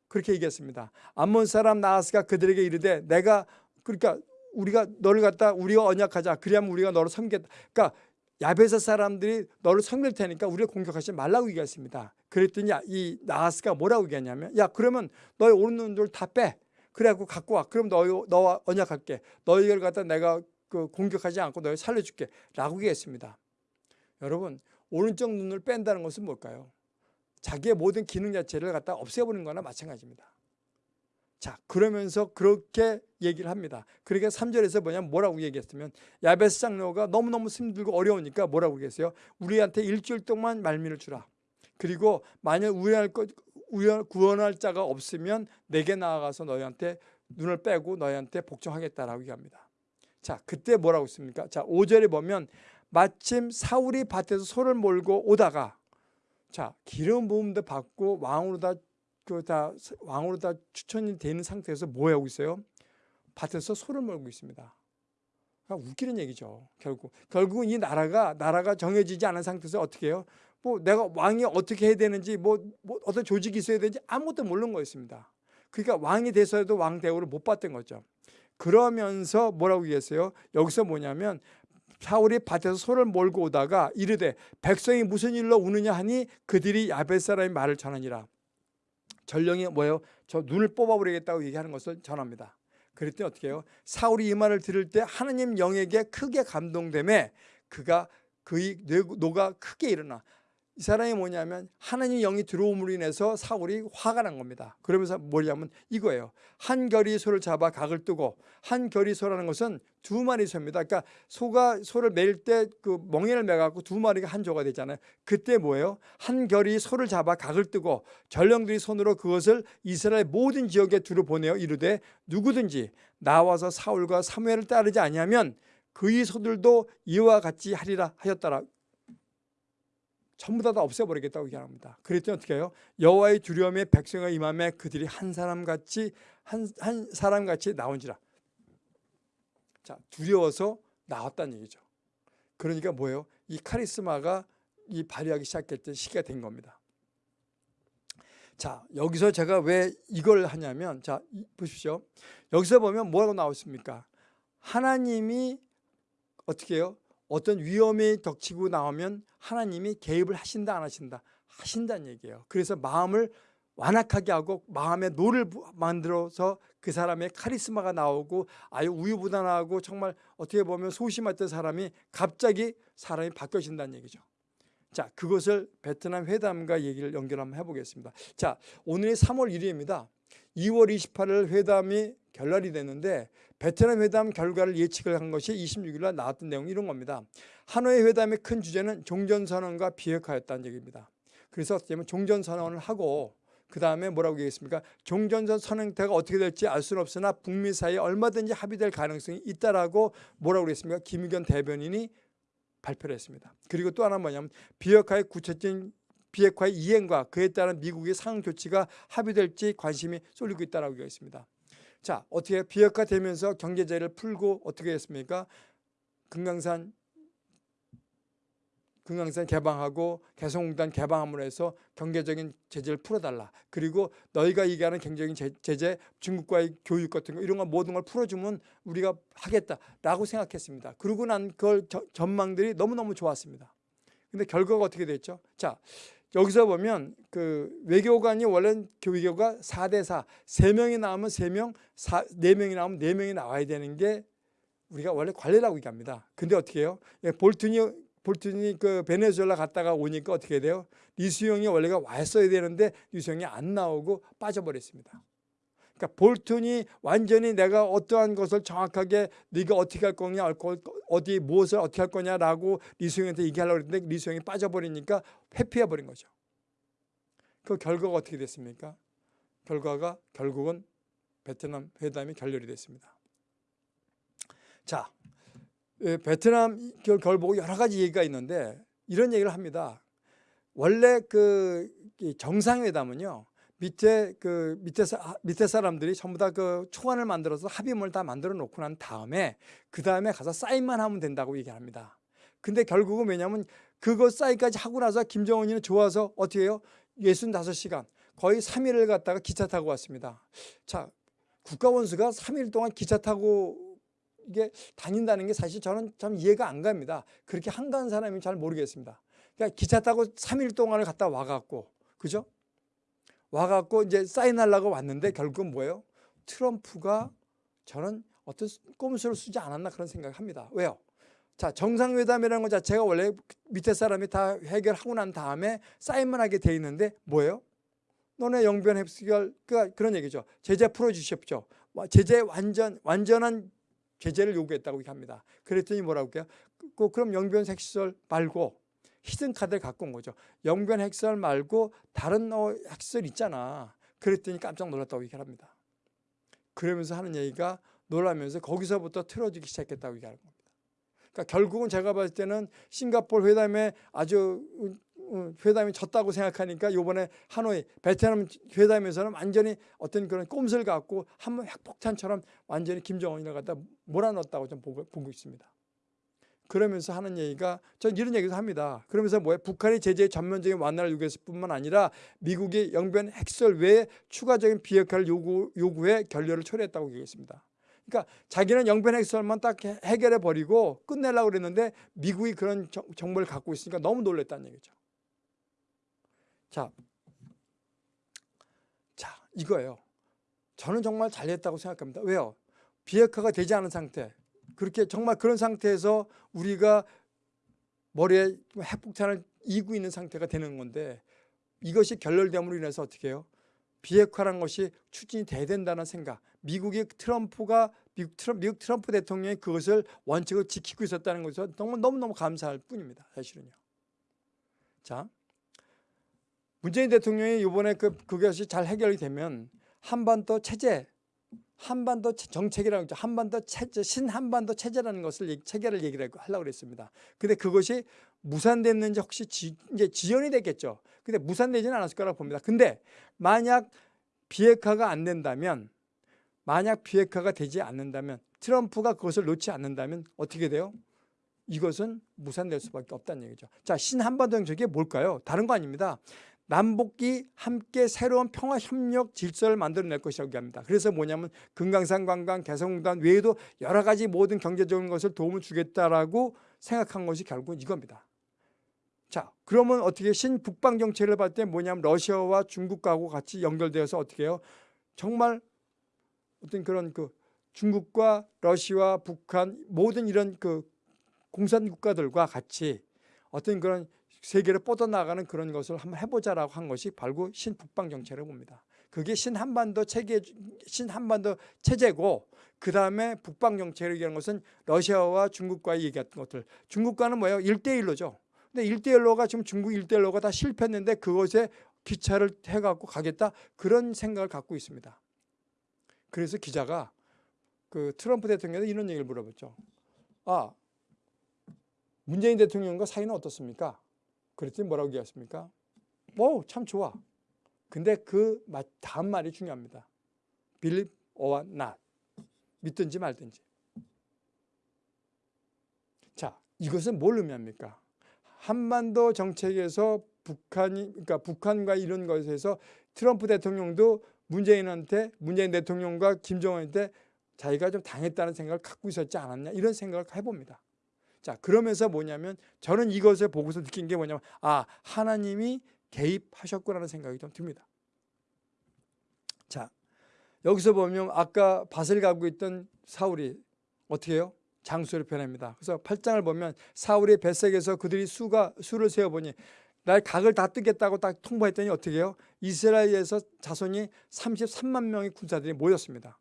그렇게 얘기했습니다. 암몬 사람 나하스가 그들에게 이르되 내가 그러니까 우리가 너를 갖다 우리가 언약하자. 그리하면 우리가 너를 섬겠다. 그러니까 야베스 사람들이 너를 섬길 테니까 우리를 공격하지 말라고 얘기했습니다. 그랬더니 이 나하스가 뭐라고 얘기했냐면 야 그러면 너의 오른눈을 다 빼. 그래갖고 갖고 와. 그럼 너, 너와 언약할게. 너희를 갖다 내가 그 공격하지 않고 너희 살려줄게. 라고 얘기했습니다. 여러분 오른쪽 눈을 뺀다는 것은 뭘까요? 자기의 모든 기능 자체를 갖다 없애버리는 거나 마찬가지입니다. 자 그러면서 그렇게 얘기를 합니다. 그러니까 3절에서 뭐냐면 뭐라고 얘기했으면 야베스 장로가 너무너무 힘들고 어려우니까 뭐라고 얘기했어요? 우리한테 일주일 동안 말미를 주라. 그리고 만약 우리할 것 구원할 자가 없으면 내게 나아가서 너희한테 눈을 빼고 너희한테 복종하겠다라고 얘기합니다. 자, 그때 뭐라고 했습니까? 자, 5절에 보면 마침 사울이 밭에서 소를 몰고 오다가 자 기름 부음도 받고 왕으로 다 그 다 왕으로 다 추천이 되는 상태에서 뭐 하고 있어요? 밭에서 소를 몰고 있습니다. 그러니까 웃기는 얘기죠. 결국 결국은 이 나라가 나라가 정해지지 않은 상태에서 어떻게 해요? 뭐 내가 왕이 어떻게 해야 되는지 뭐, 뭐 어떤 조직이 있어야 되는지 아무것도 모르는 거였습니다. 그러니까 왕이 돼서도 왕 대우를 못 받던 거죠. 그러면서 뭐라고 얘기했어요? 여기서 뭐냐면 사울이 밭에서 소를 몰고 오다가 이르되 백성이 무슨 일로 우느냐 하니 그들이 야베스 사람의 말을 전하니라. 전령이 뭐예요? 저 눈을 뽑아버리겠다고 얘기하는 것을 전합니다. 그랬더니 어떻게 해요? 사울이 이 말을 들을 때 하나님 영에게 크게 감동되매 그가 그의 노가 크게 일어나 이 사람이 뭐냐면 하나님 영이 들어옴으로 인해서 사울이 화가 난 겁니다. 그러면서 뭐냐면 이거예요. 한 겨리 소를 잡아 각을 뜨고 한 겨리 소라는 것은 두 마리 소입니다. 그러니까 소가 소를 맬 때 그 멍에를 매갖고 두 마리가 한 조가 되잖아요. 그때 뭐예요? 한 결이 소를 잡아 각을 뜨고 전령들이 손으로 그것을 이스라엘 모든 지역에 두루 보내어 이르되 누구든지 나와서 사울과 사무엘을 따르지 아니하면 그의 소들도 이와 같이 하리라 하였더라. 전부 다, 다 없애버리겠다고 얘기합니다. 그랬더니 어떻게 해요? 여호와의 두려움에 백성의 임함에 그들이 한 사람같이 한, 한 사람같이 나온지라. 자 두려워서 나왔다는 얘기죠. 그러니까 뭐예요? 이 카리스마가 이 발휘하기 시작했던 시기가 된 겁니다. 자 여기서 제가 왜 이걸 하냐면 자 보십시오. 여기서 보면 뭐라고 나왔습니까? 하나님이 어떻게 해요? 어떤 위험이 닥치고 나오면 하나님이 개입을 하신다 안 하신다 하신다는 얘기예요. 그래서 마음을 완악하게 하고 마음의 노를 만들어서 그 사람의 카리스마가 나오고 아유 우유부단하고 정말 어떻게 보면 소심했던 사람이 갑자기 사람이 바뀌어진다는 얘기죠. 자 그것을 베트남 회담과 얘기를 연결 한번 해보겠습니다. 자 오늘이 3월 1일입니다. 2월 28일 회담이 결렬이 됐는데 베트남 회담 결과를 예측을 한 것이 26일 날 나왔던 내용이 이런 겁니다. 하노이 회담의 큰 주제는 종전선언과 비핵화였다는 얘기입니다. 그래서 종전선언을 하고 그 다음에 뭐라고 얘기했습니까? 종전선 형태가 어떻게 될지 알 수는 없으나 북미 사이에 얼마든지 합의될 가능성이 있다라고 뭐라고 그랬습니까? 김의견 대변인이 발표를 했습니다. 그리고 또 하나 뭐냐면 비핵화의 구체적인 비핵화의 이행과 그에 따른 미국의 상응 조치가 합의될지 관심이 쏠리고 있다라고 얘기했습니다. 자, 어떻게 비핵화 되면서 경제제를 풀고 어떻게 했습니까? 금강산 금강산 개방하고 개성공단 개방함으로 해서 경제적인 제재를 풀어달라. 그리고 너희가 얘기하는 경제적인 제재, 중국과의 교육 같은 거 이런 거 모든 걸 풀어주면 우리가 하겠다라고 생각했습니다. 그러고 난 그걸 전망들이 너무너무 좋았습니다. 근데 결과가 어떻게 됐죠? 자, 여기서 보면 그 외교관이 원래는 교외교가 4대 4, 3명이 나오면 3명, 4, 4명이 나오면 4명이 나와야 되는 게 우리가 원래 관례라고 얘기합니다. 근데 어떻게 해요? 예, 볼튼이 볼튼이 그 베네수엘라 갔다가 오니까 어떻게 돼요? 리수영이 원래가 왔어야 되는데 리수영이 안 나오고 빠져버렸습니다. 그러니까 볼튼이 완전히 내가 어떠한 것을 정확하게 네가 어떻게 할 거냐, 어디 무엇을 어떻게 할 거냐라고 리수영한테 얘기하려고 했는데 리수영이 빠져버리니까 회피해버린 거죠. 그 결과가 어떻게 됐습니까? 결과가 결국은 베트남 회담이 결렬이 됐습니다. 자, 예, 베트남 결 보고 여러 가지 얘기가 있는데 이런 얘기를 합니다. 원래 그 정상회담은요. 밑에 그 밑에 사, 밑에 사람들이 전부 다 그 초안을 만들어서 합의문을 다 만들어 놓고 난 다음에 그 다음에 가서 사인만 하면 된다고 얘기합니다. 근데 결국은 왜냐하면 그거 사인까지 하고 나서 김정은이는 좋아서 어떻게 해요? 65시간 거의 3일을 갔다가 기차 타고 왔습니다. 자 국가원수가 3일 동안 기차 타고 이게 다닌다는 게 사실 저는 참 이해가 안 갑니다. 그렇게 한가한 사람이 잘 모르겠습니다. 그러니까 기차 타고 3일 동안을 갔다 와갖고 그죠? 와갖고 이제 사인하려고 왔는데 결국은 뭐예요? 트럼프가 저는 어떤 꼼수를 쓰지 않았나 그런 생각을 합니다. 왜요? 자 정상회담이라는 것 자체가 원래 밑에 사람이 다 해결하고 난 다음에 사인만 하게 돼 있는데 뭐예요? 너네 영변 해결 그러니까 그런 얘기죠. 제재 풀어주십시오. 제재 완전 완전한 제재를 요구했다고 합니다. 그랬더니 뭐라고 해요? 그, 그럼 영변 핵시설 말고 히든 카드를 갖고 온 거죠. 영변 핵설 말고 다른 어, 핵설 있잖아. 그랬더니 깜짝 놀랐다고 얘기를 합니다. 그러면서 하는 얘기가 놀라면서 거기서부터 틀어지기 시작했다고 얘기하는 겁니다. 그러니까 결국은 제가 봤을 때는 싱가폴 회담에 아주 어, 회담이 졌다고 생각하니까 요번에 하노이 베트남 회담에서는 완전히 어떤 그런 꼼수를 갖고 한번 핵폭탄처럼 완전히 김정은이를 갖다 몰아넣었다고 좀 보고, 보고 있습니다. 그러면서 하는 얘기가 전 이런 얘기도 합니다. 그러면서 뭐야 북한이 제재의 전면적인 완화를 요구했을 뿐만 아니라 미국이 영변 핵설 외에 추가적인 비핵화를 요구, 요구해 결렬을 초래했다고 얘기했습니다. 그러니까 자기는 영변 핵설만 딱 해결해 버리고 끝내려고 그랬는데 미국이 그런 정보를 갖고 있으니까 너무 놀랬다는 얘기죠. 자, 자 이거예요. 저는 정말 잘했다고 생각합니다. 왜요? 비핵화가 되지 않은 상태. 그렇게 정말 그런 상태에서 우리가 머리에 핵폭탄을 이고 있는 상태가 되는 건데 이것이 결렬됨으로 인해서 어떻게 해요? 비핵화라는 것이 추진이 돼야 된다는 생각. 미국의 트럼프가 미국, 트럼프, 미국 트럼프 대통령이 그것을 원칙을 지키고 있었다는 것에서 너무 너무너무 감사할 뿐입니다. 사실은요. 자, 문재인 대통령이 이번에 그, 그것이 잘 해결이 되면 한반도 체제, 한반도 정책이라고 하죠. 한반도 체제, 신한반도 체제라는 것을 체계를 얘기를 하려고 그랬습니다. 근데 그것이 무산됐는지 혹시 지, 이제 지연이 됐겠죠. 근데 무산되지는 않았을 거라고 봅니다. 근데 만약 비핵화가 안 된다면 만약 비핵화가 되지 않는다면 트럼프가 그것을 놓지 않는다면 어떻게 돼요? 이것은 무산될 수밖에 없다는 얘기죠. 자, 신한반도 정책이 뭘까요? 다른 거 아닙니다. 남북이 함께 새로운 평화 협력 질서를 만들어낼 것이라고 합니다. 그래서 뭐냐면 금강산 관광 개성공단 외에도 여러 가지 모든 경제적인 것을 도움을 주겠다라고 생각한 것이 결국은 이겁니다. 자, 그러면 어떻게 신북방 정책을 봤을 때 뭐냐면 러시아와 중국하고 같이 연결되어서 어떻게 해요? 정말 어떤 그런 그 중국과 러시아, 북한 모든 이런 그 공산 국가들과 같이 어떤 그런 세계를 뻗어나가는 그런 것을 한번 해보자라고 한 것이 바로 신북방 정책을 봅니다. 그게 신한반도 체계, 신한반도 체제고 그 다음에 북방 정책을 얘기하는 것은 러시아와 중국과의 얘기했던 것들. 중국과는 뭐예요? 1대1로죠. 근데 1대1로가 지금 중국 1대1로가 다 실패했는데 그것에 기차를 해갖고 가겠다 그런 생각을 갖고 있습니다. 그래서 기자가 그 트럼프 대통령에게 이런 얘기를 물어봤죠. 아, 문재인 대통령과 사이는 어떻습니까? 그랬더니 뭐라고 얘기했습니까? 오, 참 좋아. 근데 그 다음 말이 중요합니다. believe or not. 믿든지 말든지. 자, 이것은 뭘 의미합니까? 한반도 정책에서 북한이, 그러니까 북한과 이런 것에서 트럼프 대통령도 문재인한테, 문재인 대통령과 김정은한테 자기가 좀 당했다는 생각을 갖고 있었지 않았냐 이런 생각을 해봅니다. 자 그러면서 뭐냐면 저는 이것을 보고서 느낀 게 뭐냐면 아 하나님이 개입하셨구나라는 생각이 좀 듭니다. 자 여기서 보면 아까 밭을 가고 있던 사울이 어떻게 해요? 장수를 변합니다. 그래서 8장을 보면 사울의 뱃색에서 그들이 수가 수를 세어보니 날 각을 다 뜨겠다고 딱 통보했더니 어떻게 해요? 이스라엘에서 자손이 33만 명의 군사들이 모였습니다.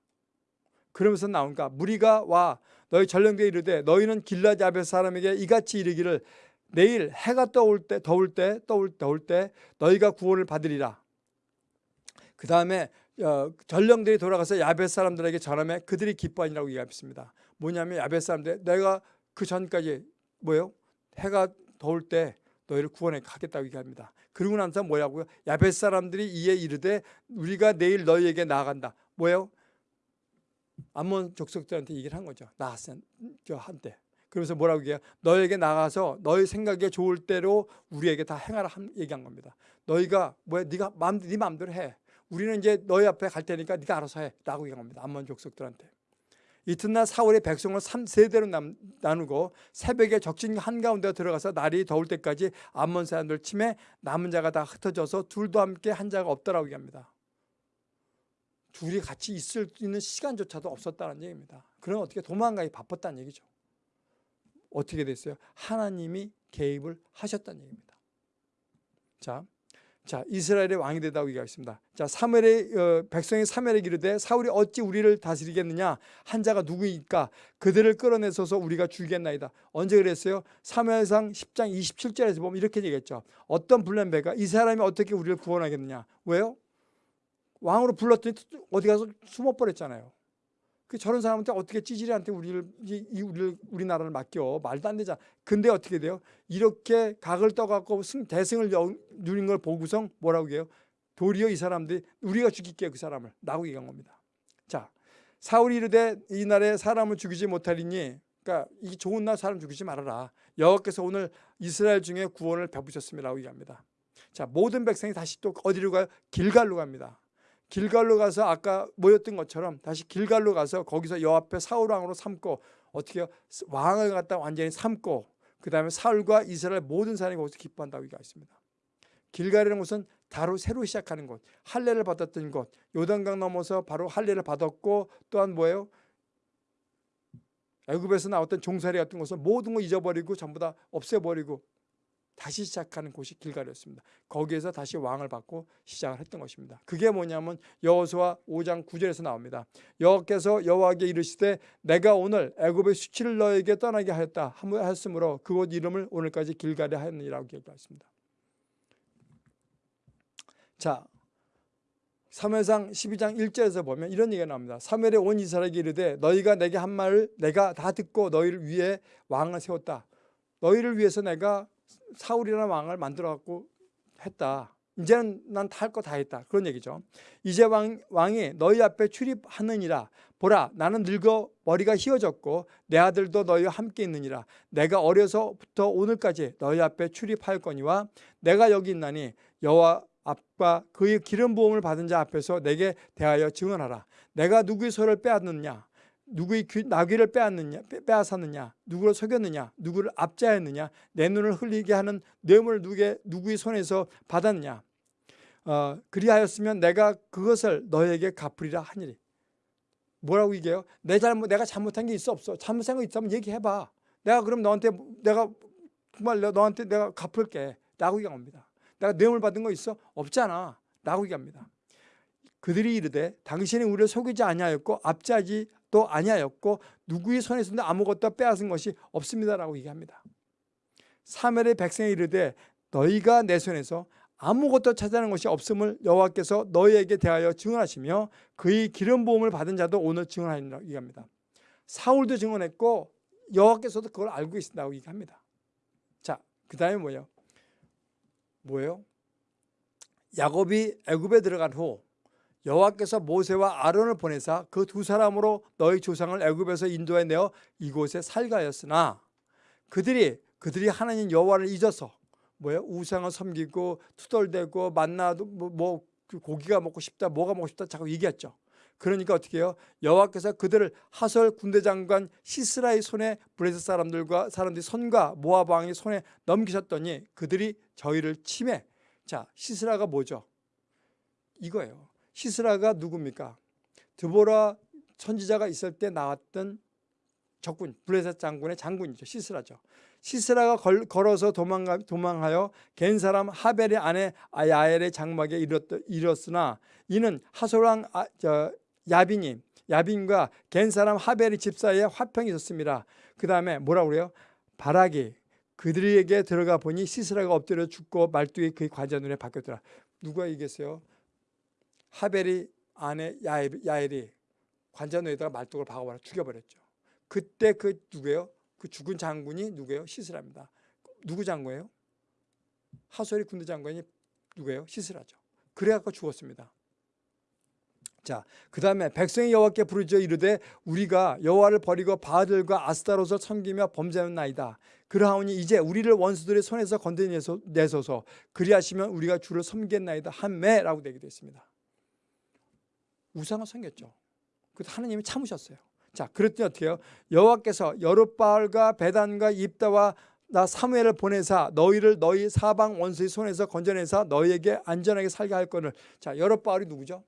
그러면서 나오니까 무리가 와 너희 전령대 이르되 너희는 길라 야벳 사람에게 이같이 이르기를 내일 해가 떠올 때 더울 때 떠올 더울 때 너희가 구원을 받으리라. 그 다음에 어, 전령들이 돌아가서 야벳 사람들에게 전함에 그들이 기뻐하니라고 얘기했습니다. 뭐냐면 야벳 사람들 내가 그 전까지 뭐예요? 해가 더울 때 너희를 구원해 가겠다고 얘기합니다. 그러고 나서 뭐라고요? 야벳 사람들이 이에 이르되 우리가 내일 너희에게 나아간다. 뭐예요? 암몬 족속들한테 얘기를 한 거죠. 나한테. 그러면서 뭐라고 얘기해요? 너에게 나가서 너희 생각에 좋을 대로 우리에게 다 행하라 얘기한 겁니다. 너희가 뭐야? 네가 마음 네 마음대로 해. 우리는 이제 너희 앞에 갈 테니까 네가 알아서 해라고 얘기한 겁니다. 암몬 족속들한테. 이튿날 사울의 백성을 3세대로 나누고 새벽에 적진 한가운데 들어가서 날이 더울 때까지 암몬 사람들 침에 남은 자가 다 흩어져서 둘도 함께 한 자가 없더라고 얘기합니다. 둘이 같이 있을 수 있는 시간조차도 없었다는 얘기입니다. 그럼 어떻게 도망가기 바빴다는 얘기죠. 어떻게 됐어요? 하나님이 개입을 하셨다는 얘기입니다. 자, 자 이스라엘의 왕이 되다고 얘기하겠습니다. 자 사무엘의 어, 백성의 사무엘에 이르되 사울이 어찌 우리를 다스리겠느냐 한 자가 누구니까 그들을 끌어내서서 우리가 죽이겠나이다. 언제 그랬어요? 사무엘상 10장 27절에서 보면 이렇게 얘기했죠. 어떤 불량배가 이 사람이 어떻게 우리를 구원하겠느냐? 왜요? 왕으로 불렀더니 어디 가서 숨어버렸잖아요. 그 저런 사람한테 어떻게 찌질이한테 우리를 이, 이 우리를 우리나라를 맡겨 말도 안 되잖아. 근데 어떻게 돼요? 이렇게 각을 떠갖고 승, 대승을 여- 누린 걸 보고서 뭐라고 해요? 도리어 이 사람들이 우리가 죽일게요 그 사람을 라고 얘기한 겁니다. 자 사울이 이르되 이 날에 사람을 죽이지 못하리니 그러니까 이 좋은 날 사람 죽이지 말아라. 여호와께서 오늘 이스라엘 중에 구원을 베푸셨음이라고 얘기합니다. 자 모든 백성이 다시 또 어디로 가요? 길갈로 갑니다. 길갈로 가서 아까 모였던 것처럼 다시 길갈로 가서 거기서 여 앞에 사울 왕으로 삼고 어떻게 요 왕을 갖다 완전히 삼고 그 다음에 사울과 이스라엘 모든 사람이 거기서 기뻐한다고 얘기가 있습니다. 길갈이라는 곳은 바로 새로 시작하는 곳, 할례를 받았던 곳, 요단강 넘어서 바로 할례를 받았고 또한 뭐예요? 애굽에서 나왔던 종살이 같은 것을 모든 거 잊어버리고 전부 다 없애버리고 다시 시작하는 곳이 길갈이었습니다. 거기에서 다시 왕을 받고 시작을 했던 것입니다. 그게 뭐냐면 여호수아 5장 9절에서 나옵니다. 여호와께서 여호와에게 이르시되 내가 오늘 애굽의 수치를 너에게 떠나게 하였다 하였으므로 그곳 이름을 오늘까지 길갈이 하였느니라고 얘기했습니다. 자, 사무엘상 12장 1절에서 보면 이런 얘기가 나옵니다. 사무엘에 온 이스라엘에게 이르되 너희가 내게 한 말을 내가 다 듣고 너희를 위해 왕을 세웠다. 너희를 위해서 내가 사울이라는 왕을 만들어 갖고 했다. 이제는 난다할거다 했다. 그런 얘기죠. 이제 왕, 왕이 너희 앞에 출입하느니라. 보라 나는 늙어 머리가 휘어졌고 내 아들도 너희와 함께 있느니라. 내가 어려서부터 오늘까지 너희 앞에 출입할 거니와 내가 여기 있나니 여호와 앞과 그의 기름 부음을 받은 자 앞에서 내게 대하여 증언하라. 내가 누구의 소를 빼앗느냐? 누구의 귀, 나귀를 빼앗느냐, 빼앗았느냐, 누구를 속였느냐, 누구를 압자했느냐, 내 눈을 흘리게 하는 뇌물을 누구의, 누구의 손에서 받았느냐. 어, 그리하였으면 내가 그것을 너에게 갚으리라 하니리. 뭐라고 얘기해요? 내 잘못, 내가 잘못한 게 있어 없어? 잘못한 거 있다면 얘기해봐. 내가 그럼 너한테 내가 정말 너한테 내가 갚을게. 라고 얘기합니다. 내가 뇌물 받은 거 있어? 없잖아. 라고 얘기합니다. 그들이 이르되 당신이 우리를 속이지 아니하였고 압자지 또 아니하였고 누구의 손에서도 아무것도 빼앗은 것이 없습니다라고 얘기합니다. 사멜의 백성이 이르되 너희가 내 손에서 아무것도 찾아낸 것이 없음을 여호와께서 너희에게 대하여 증언하시며 그의 기름 부음을 받은 자도 오늘 증언하리라 얘기합니다. 사울도 증언했고 여호와께서도 그걸 알고 계신다고 얘기합니다. 자, 그다음에 뭐예요? 뭐예요? 야곱이 애굽에 들어간 후 여호와께서 모세와 아론을 보내사 그 두 사람으로 너희 조상을 애굽에서 인도해 내어 이곳에 살게 하였으나 그들이 그들이 하나님 여호와를 잊어서 뭐예요? 우상을 섬기고 투덜대고 만나도 뭐, 뭐 고기가 먹고 싶다, 뭐가 먹고 싶다 자꾸 얘기했죠. 그러니까 어떻게 해요? 여호와께서 그들을 하솔 군대 장관 시스라의 손에 블레셋 사람들과 사람들이 손과 모압 왕의 손에 넘기셨더니 그들이 저희를 치매. 자, 시스라가 뭐죠? 이거예요. 시스라가 누굽니까? 드보라 선지자가 있을 때 나왔던 적군, 블레셋 장군의 장군이죠. 시스라죠. 시스라가 걸, 걸어서 도망가, 도망하여 겐 사람 하벨의 아내 야엘의 장막에 이뤘, 이뤘으나 이는 하솔왕 아, 저, 야빈이 야빈과 겐 사람 하벨의 집 사이에 화평이 있었습니다. 그 다음에 뭐라고 그래요? 바락이 그들에게 들어가 보니 시스라가 엎드려 죽고 말뚝이 그의 관자 눈에 박혔더라. 누가 얘기했어요? 하벨이 아내 야엘, 야엘이 관자 눈에다가 말뚝을 박아버려 죽여버렸죠. 그때 그 누구예요? 그 죽은 장군이 누구예요? 시스라입니다. 누구 장군이에요? 하솔이 군대 장군이 누구예요? 시스라죠. 그래갖고 죽었습니다. 자, 그 다음에 백성이 여호와께 부르짖어 이르되 우리가 여호와를 버리고 바알들과 아스타롯을 섬기며 범죄하는 나이다. 그러하오니 이제 우리를 원수들의 손에서 건져내소서 그리하시면 우리가 주를 섬겠나이다 한매라고 되기도 했습니다. 우상을 섬겼죠. 그 하나님이 참으셨어요. 자, 그랬더니 어떻게 해요? 여호와께서 여룻바알과 베단과 입다와 나 사무엘을 보내사 너희를 너희 사방 원수의 손에서 건져내사 너희에게 안전하게 살게 할 거를 자, 여룻바알이 누구죠?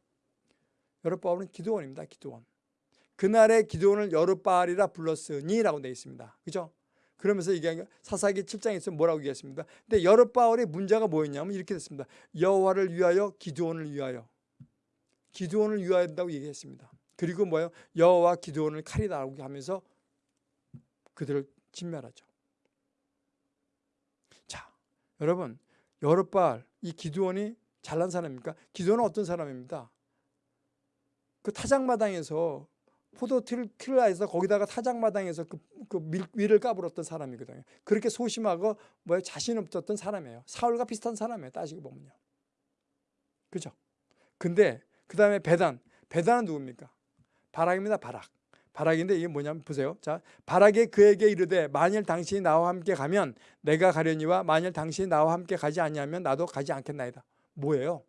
여룻바알은 기드온입니다. 기드온. 그날의 기드온을 여룻바알이라 불렀으니라고 되어 있습니다. 그죠? 그러면서 이게 사사기 7장에서 뭐라고 얘기했습니다. 근데 여룻바알의 문제가 뭐였냐면 이렇게 됐습니다. 여호와를 위하여 기드온을 위하여 기드온을 위하여 한다고 얘기했습니다. 그리고 뭐예요? 여호와 기드온을 칼이다라고 하면서 그들을 진멸하죠. 자, 여러분, 여룻바알 이 기드온이 잘난 사람입니까? 기드온은 어떤 사람입니다. 그 타작마당에서 포도틀을 해서 거기다가 타작마당에서 그, 그 밀, 위를 까불었던 사람이거든요. 그렇게 소심하고 뭐 자신 없었던 사람이에요. 사울과 비슷한 사람이에요. 따지고 보면요. 그죠? 근데 그 다음에 배단. 배단은 누굽니까? 바락입니다. 바락. 바락인데 이게 뭐냐면 보세요. 자, 바락이 그에게 이르되 만일 당신이 나와 함께 가면 내가 가려니와 만일 당신이 나와 함께 가지 아니하면 나도 가지 않겠나이다. 뭐예요?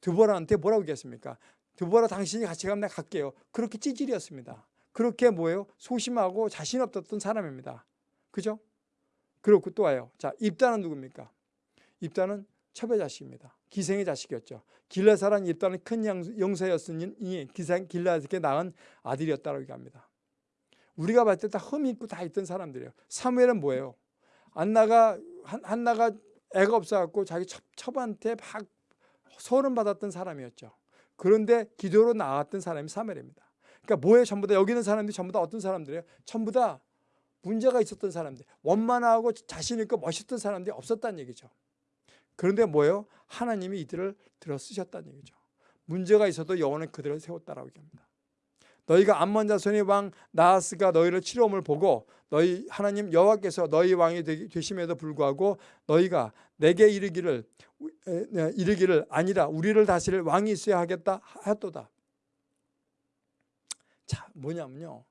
드보라한테 뭐라고 얘기했습니까? 드보라 당신이 같이 가면 내가 갈게요. 그렇게 찌질이었습니다. 그렇게 뭐예요? 소심하고 자신 없었던 사람입니다. 그죠? 그렇고 또 와요. 자, 입단은 누굽니까? 입단은 첩의 자식입니다. 기생의 자식이었죠. 길라사란 입단은 큰 영사였으니 기생 길라에게 낳은 아들이었다고 얘기합니다. 우리가 봤을 때 다 흠이 있고 다 있던 사람들이에요. 사무엘은 뭐예요? 안나가 한나가 애가 없어갖고 자기 첩, 첩한테 막 소름 받았던 사람이었죠. 그런데 기도로 나왔던 사람이 사무엘입니다. 그러니까 뭐예요? 전부 다 여기 있는 사람들이 전부 다 어떤 사람들이에요? 전부 다 문제가 있었던 사람들, 원만하고 자신 있고 멋있던 사람들이 없었다는 얘기죠. 그런데 뭐예요? 하나님이 이들을 들어 쓰셨다는 얘기죠. 문제가 있어도 여호와는 그들을 세웠다라고 얘기합니다. 너희가 암몬 자손의 왕 나하스가 너희를 치료함을 보고 너희 하나님 여호와께서 너희 왕이 되심에도 불구하고 너희가 내게 이르기를 이르기를 아니라 우리를 다스릴 왕이 있어야 하겠다 하였도다. 자, 뭐냐면요.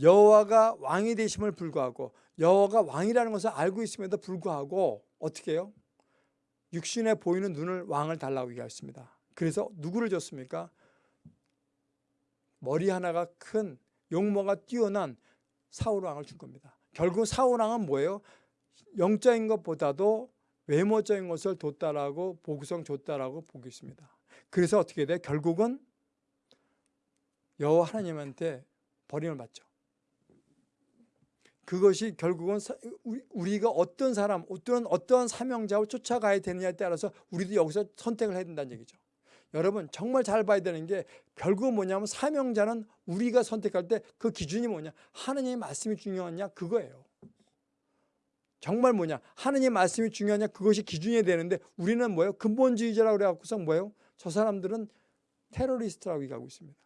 여호와가 왕이 되심을 불구하고 여호와가 왕이라는 것을 알고 있음에도 불구하고 어떻게 해요? 육신에 보이는 눈을 왕을 달라고 얘기했습니다. 그래서 누구를 줬습니까? 머리 하나가 큰 용모가 뛰어난 사울 왕을 준 겁니다. 결국 사울 왕은 뭐예요? 영적인 것보다도 외모적인 것을 뒀다라고 보구성 줬다라고 보고 있습니다. 그래서 어떻게 돼? 결국은 여호와 하나님한테 버림을 받죠. 그것이 결국은 우리가 어떤 사람, 어떤 어떤 사명자를 쫓아가야 되느냐에 따라서 우리도 여기서 선택을 해야 된다는 얘기죠. 여러분 정말 잘 봐야 되는 게 결국은 뭐냐면 사명자는 우리가 선택할 때 그 기준이 뭐냐 하느님의 말씀이 중요하냐 그거예요. 정말 뭐냐 하느님의 말씀이 중요하냐 그것이 기준이 되는데 우리는 뭐예요 근본주의자라고 그래갖고서 뭐예요 저 사람들은 테러리스트라고 얘기하고 있습니다.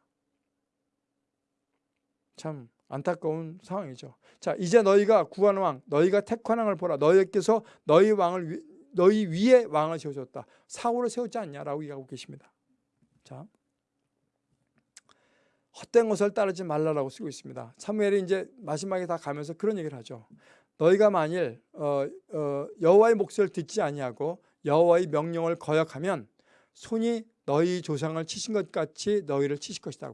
참 안타까운 상황이죠. 자, 이제 너희가 구한 왕, 너희가 택한 왕을 보라. 너희께서 너희 왕을 너희 위에 왕을 세우셨다. 사울을 세웠지 않냐라고 얘기하고 계십니다. 자, 헛된 것을 따르지 말라라고 쓰고 있습니다. 사무엘이 이제 마지막에 다 가면서 그런 얘기를 하죠. 너희가 만일 어, 어, 여호와의 목소리를 듣지 아니하고 여호와의 명령을 거역하면 손이 너희 조상을 치신 것 같이 너희를 치실 것이다.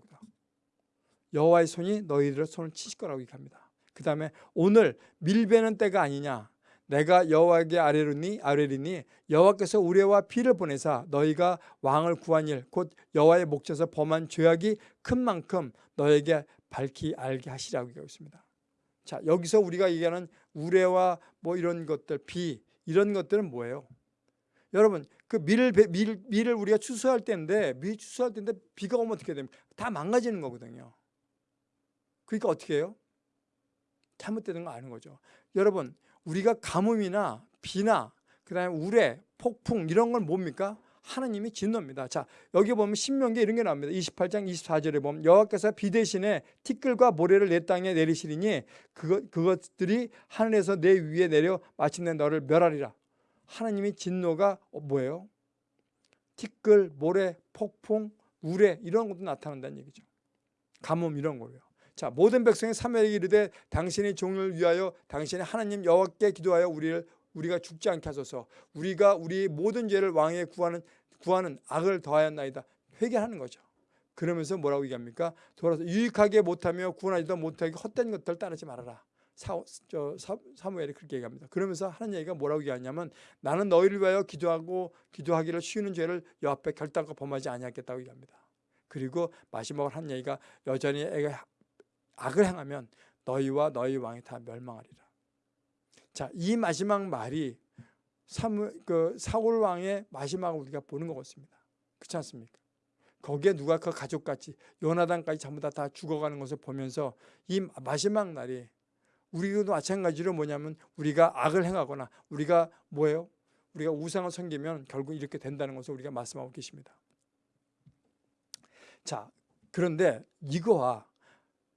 여호와의 손이 너희들의 손을 치실 거라고 얘기합니다. 그 다음에 오늘 밀베는 때가 아니냐 내가 여호와에게 아뢰르니 아뢰리니 여호와께서 우레와 피를 보내사 너희가 왕을 구한 일 곧 여호와의 목전에서 범한 죄악이 큰 만큼 너에게 밝히 알게 하시라고 얘기하고 있습니다. 자 여기서 우리가 얘기하는 우레와 뭐 이런 것들 비 이런 것들은 뭐예요? 여러분 그 밀을 밀, 밀을 우리가 추수할 때인데 밀 추수할 때인데 비가 오면 어떻게 됩니까? 다 망가지는 거거든요. 그러니까 어떻게 해요? 잘못되는 거 아는 거죠. 여러분 우리가 가뭄이나 비나 그다음에 우레, 폭풍 이런 건 뭡니까? 하나님이 진노입니다. 자 여기 보면 신명기 이런 게 나옵니다. 28장 24절에 보면 여호와께서 비 대신에 티끌과 모래를 내 땅에 내리시리니 그것, 그것들이 하늘에서 내 위에 내려 마침내 너를 멸하리라. 하나님이 진노가 뭐예요? 티끌, 모래, 폭풍, 우레 이런 것도 나타난다는 얘기죠. 가뭄 이런 거예요. 자 모든 백성이 사무엘에게 이르되 당신의 종을 위하여 당신의 하나님 여호와께 기도하여 우리를 우리가 죽지 않게 하소서 우리가 우리 모든 죄를 왕에 구하는 구하는 악을 더하였나이다 회개하는 거죠. 그러면서 뭐라고 얘기합니까? 돌아서 유익하게 못하며 구원하지도 못하게 헛된 것들 따르지 말아라. 사, 저, 사, 사무엘이 그렇게 얘기합니다. 그러면서 하는 얘기가 뭐라고 얘기하냐면 나는 너희를 위하여 기도하고 기도하기를 쉬는 죄를 여 앞에 결단과 범하지 아니하겠다고 얘기합니다. 그리고 마지막으로 한 얘기가 여전히 애가 악을 행하면 너희와 너희 왕이 다 멸망하리라. 자, 이 마지막 말이 사무, 그 사울 왕의 마지막을 우리가 보는 것 같습니다. 그렇지 않습니까? 거기에 누가 그 가족같이 요나단까지 전부 다, 다 죽어가는 것을 보면서 이 마지막 날이 우리도 마찬가지로 뭐냐면 우리가 악을 행하거나 우리가 뭐예요? 우리가 우상을 섬기면 결국 이렇게 된다는 것을 우리가 말씀하고 계십니다. 자, 그런데 이거와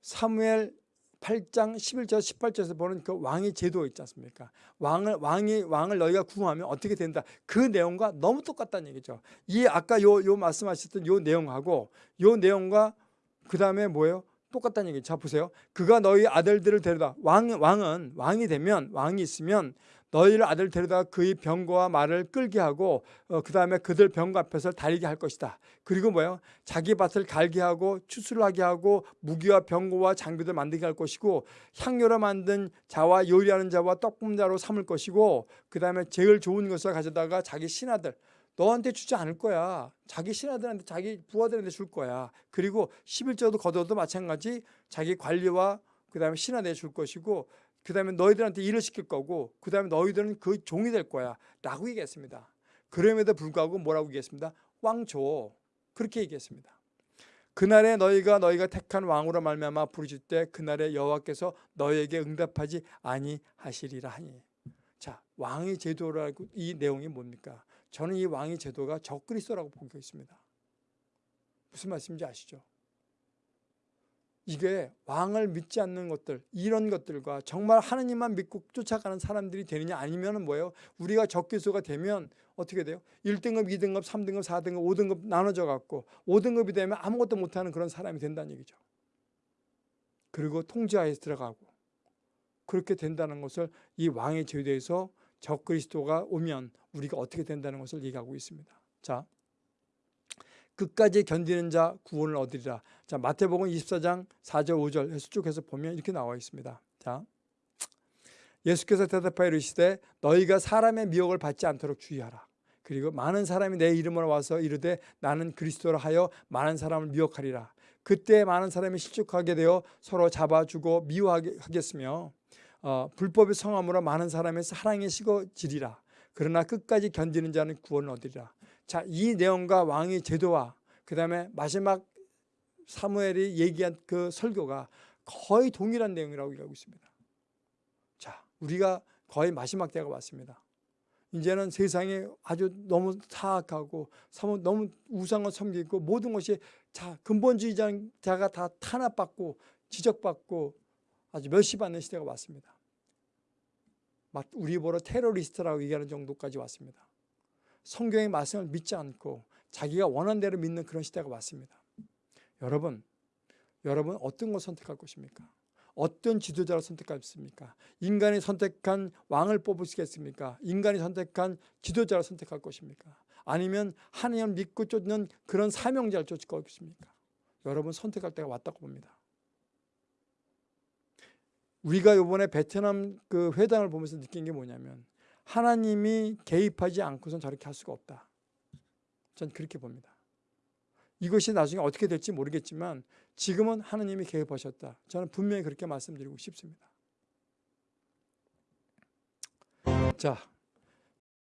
사무엘 8장 11절 18절에서 보는 그 왕의 제도 있지 않습니까? 왕을 왕이 왕을 너희가 구하면 어떻게 된다. 그 내용과 너무 똑같다는 얘기죠. 이 아까 요 요 말씀하셨던 요 내용하고 요 내용과 그다음에 뭐예요? 똑같다는 얘기. 자 보세요. 그가 너희 아들들을 데려다 왕 왕은 왕이 되면 왕이 있으면 너희를 아들 데려다 그의 병거와 말을 끌게 하고 어, 그 다음에 그들 병거 앞에서 다리게 할 것이다. 그리고 뭐예요? 자기 밭을 갈게 하고 추수를 하게 하고 무기와 병거와 장비들 만들게 할 것이고 향료로 만든 자와 요리하는 자와 떡볶는 자로 삼을 것이고 그 다음에 제일 좋은 것을 가져다가 자기 신하들 너한테 주지 않을 거야. 자기 신하들한테 자기 부하들한테 줄 거야. 그리고 11조도 거둬도 마찬가지 자기 관리와 그 다음에 신하들에 줄 것이고 그 다음에 너희들한테 일을 시킬 거고 그 다음에 너희들은 그 종이 될 거야 라고 얘기했습니다. 그럼에도 불구하고 뭐라고 얘기했습니다 왕조 그렇게 얘기했습니다. 그날에 너희가 너희가 택한 왕으로 말미암아 부르실 때 그날에 여호와께서 너희에게 응답하지 아니하시리라 하니. 자 왕의 제도라고 이 내용이 뭡니까? 저는 이 왕의 제도가 적그리스도라고 보고 있습니다. 무슨 말씀인지 아시죠 이게 왕을 믿지 않는 것들 이런 것들과 정말 하느님만 믿고 쫓아가는 사람들이 되느냐 아니면 뭐예요? 우리가 적개수가 되면 어떻게 돼요? 1등급, 2등급, 3등급, 4등급, 5등급 나눠져 갖고 5등급이 되면 아무것도 못하는 그런 사람이 된다는 얘기죠. 그리고 통제하에 들어가고 그렇게 된다는 것을 이 왕의 제도에서 적그리스도가 오면 우리가 어떻게 된다는 것을 얘기하고 있습니다. 자, 끝까지 견디는 자 구원을 얻으리라. 자, 마태복음 24장 4절 5절 해서 쭉 해서 보면 이렇게 나와 있습니다. 자. 예수께서 대답하여 이르시되 너희가 사람의 미혹을 받지 않도록 주의하라. 그리고 많은 사람이 내 이름으로 와서 이르되 나는 그리스도라 하여 많은 사람을 미혹하리라. 그때 많은 사람이 실족하게 되어 서로 잡아주고 미워하겠으며 어, 불법의 성함으로 많은 사람의 사랑이 식어지리라. 그러나 끝까지 견디는 자는 구원을 얻으리라. 자, 이 내용과 왕의 제도와 그 다음에 마지막 사무엘이 얘기한 그 설교가 거의 동일한 내용이라고 얘기하고 있습니다. 자, 우리가 거의 마지막 때가 왔습니다. 이제는 세상이 아주 너무 사악하고 너무 우상을 섬기고 모든 것이 자 근본주의자가 다 탄압받고 지적받고 아주 멸시받는 시대가 왔습니다. 우리 보러 테러리스트라고 얘기하는 정도까지 왔습니다. 성경의 말씀을 믿지 않고 자기가 원하는 대로 믿는 그런 시대가 왔습니다. 여러분, 여러분 어떤 걸 선택할 것입니까? 어떤 지도자를 선택하겠습니까? 인간이 선택한 왕을 뽑으시겠습니까? 인간이 선택한 지도자를 선택할 것입니까? 아니면 하나님을 믿고 쫓는 그런 사명자를 쫓을 것입니까? 여러분 선택할 때가 왔다고 봅니다. 우리가 이번에 베트남 그 회담을 보면서 느낀 게 뭐냐면 하나님이 개입하지 않고선 저렇게 할 수가 없다. 전 그렇게 봅니다. 이것이 나중에 어떻게 될지 모르겠지만 지금은 하나님이 개입하셨다. 저는 분명히 그렇게 말씀드리고 싶습니다. 자,